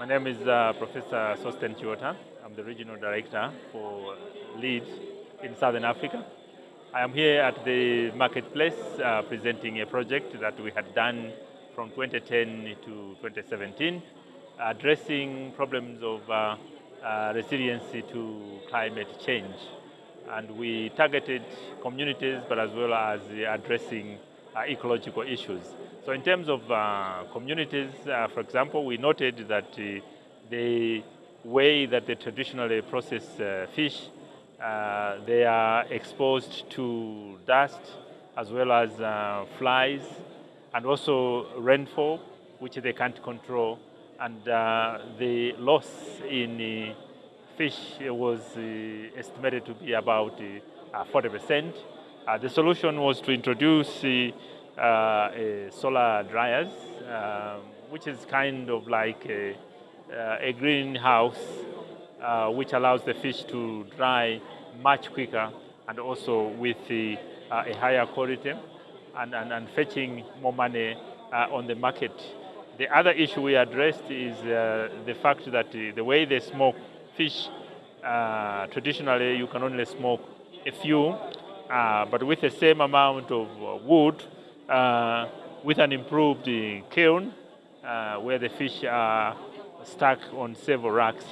My name is uh, Professor Sosten Chiotha. I'm the Regional Director for LEAD in Southern Africa. I am here at the marketplace uh, presenting a project that we had done from 2010 to 2017, addressing problems of uh, uh, resiliency to climate change. And we targeted communities, but as well as addressing ecological issues. So in terms of uh, communities, uh, for example, we noted that uh, the way that they traditionally process uh, fish, uh, they are exposed to dust as well as flies and also rainfall, which they can't control. And the loss in fish was estimated to be about 40%. Uh, the solution was to introduce uh, solar dryers, um, which is kind of like a, uh, a greenhouse uh, which allows the fish to dry much quicker and also with the, uh, a higher quality and, and, and fetching more money on the market. The other issue we addressed is the fact that the way they smoke fish, traditionally you can only smoke a few uh, but with the same amount of uh, wood, uh, with an improved kiln, uh, where the fish are stuck on several racks,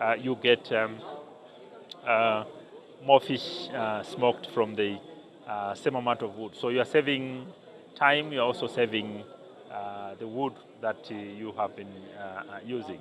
uh, you get um, more fish smoked from the same amount of wood. So you are saving time, you are also saving the wood that you have been using.